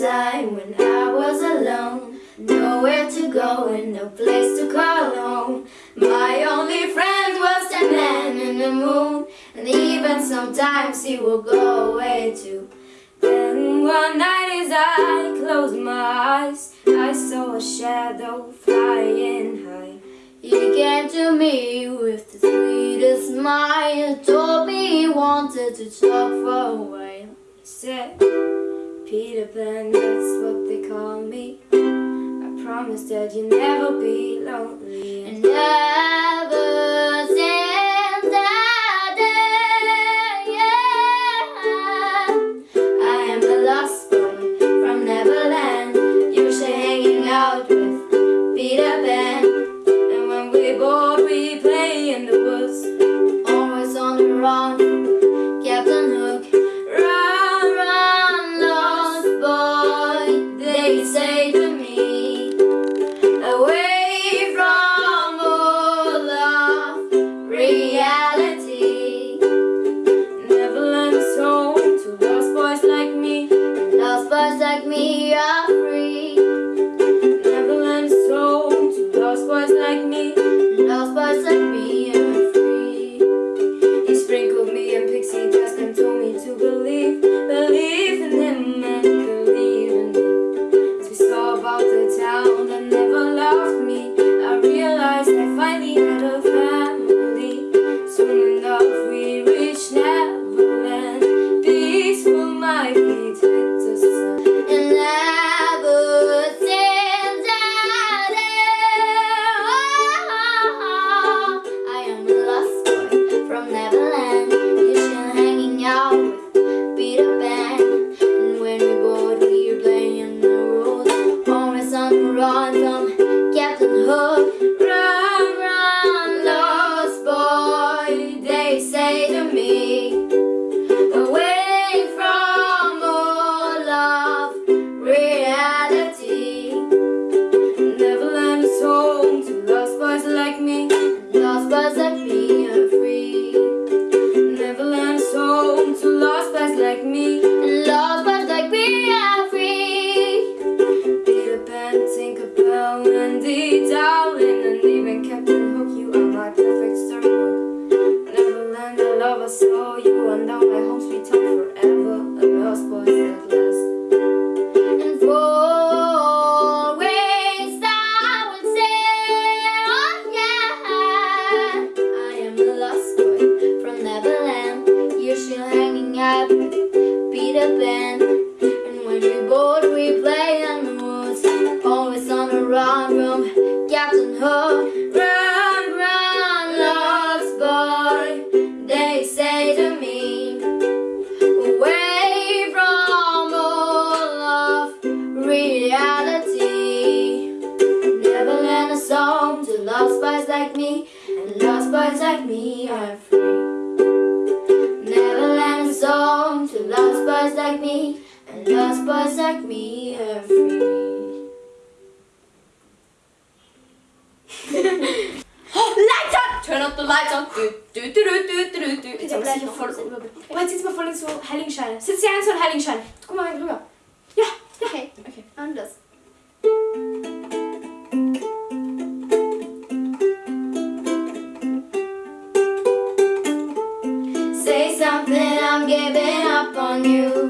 when I was alone. Nowhere to go and no place to call home. My only friend was the man in the moon. And even sometimes he will go away too. Then one night as I closed my eyes. I saw a shadow flying high. He came to me with the sweetest smile. Told me he wanted to talk for a while. He said Peter Pan, that's what they call me. I promise that you'll never be lonely. And ever Tinkerbell, like me And lost boys like me are free Neverland is home to lost boys like me And lost boys like me are free Lights on! Turn up the lights on. Du, du, du, du, du, du, du. Jetzt aber sicher voll rüber. Oh, jetzt sitzt mal voll in so Heiligenschein. Sitzt ja in so ein Heiligenschein. Guck mal rüber. Ja, ja. Okay, Okay. anders Say I'm giving up on you